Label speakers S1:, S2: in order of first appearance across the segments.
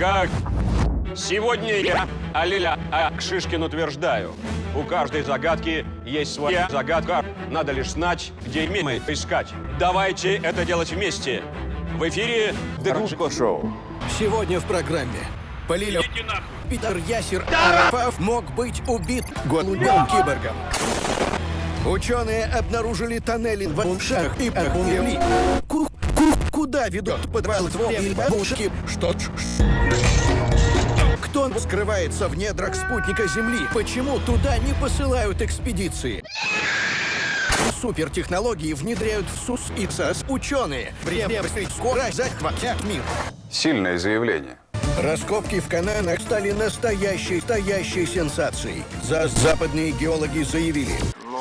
S1: Как сегодня я, Алиля а Шишкин утверждаю, у каждой загадки есть своя загадка. Надо лишь знать, где мы искать. Давайте это делать вместе. В эфире
S2: Дружко шоу.
S3: Сегодня в программе. Полилю. Питер Ясер Арапов мог быть убит голубым киборгом. Ученые обнаружили тоннели в ушах и охуели. Ку- ку- Куда ведут подвал твоей бабушки? Что? ж- Кто скрывается в недрах спутника Земли? Почему туда не посылают экспедиции? Супертехнологии внедряют в СУС и САС ученые. Время скоро захватят мир.
S2: Сильное заявление.
S3: Раскопки в Кананах стали настоящей, настоящей сенсацией. За западные геологи заявили,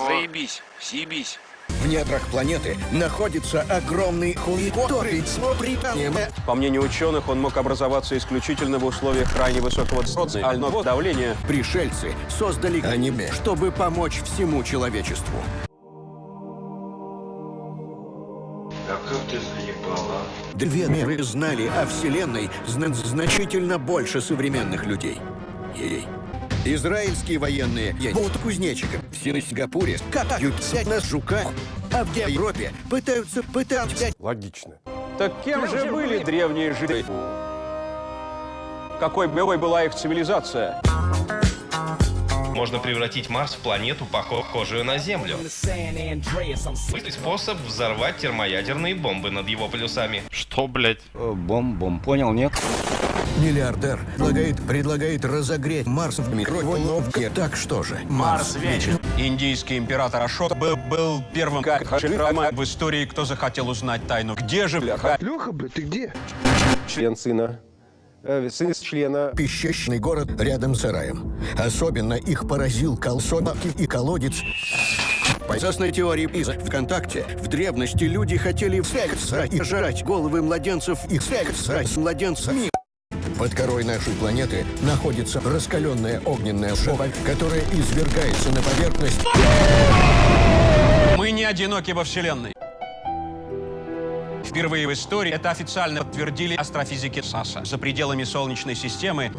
S4: Заебись, съебись.
S3: В недрах планеты находится огромный хуй, который смотрит
S1: По мнению ученых, он мог образоваться исключительно в условиях крайне высокого социального давления.
S3: Пришельцы создали аниме, чтобы помочь всему человечеству.
S4: Да как ты заебала?
S3: Две миры знали о Вселенной зна- значительно больше современных людей. Ей. Израильские военные едут кузнечиком в Сингапуре катаются на жуках, а в Европе пытаются пытаться
S2: Логично.
S1: Так кем же были древние жители? Какой какой была их цивилизация?
S5: Можно превратить Марс в планету, похожую на Землю. Быстрый способ взорвать термоядерные бомбы над его полюсами.
S6: Что, блядь?
S7: Бом-бом, понял, нет?
S3: Миллиардер предлагает, предлагает разогреть Марс в микроволновке. Так что же, Марс вечен.
S1: Индийский император Ашок был, был первым как Хаширама в истории, кто захотел узнать тайну. Где же бляха?
S8: член сына, э, сын члена
S3: Песчаный город рядом с сараем. Особенно их поразил колсонок и колодец. По известной теории из ВКонтакте, в древности люди хотели секса и жрать головы младенцев и секса с младенцами. Под корой нашей планеты находится раскаленная огненная шоба, которая извергается на поверхность.
S1: Мы не одиноки во Вселенной. Впервые в истории это официально подтвердили астрофизики САСА за пределами Солнечной системы.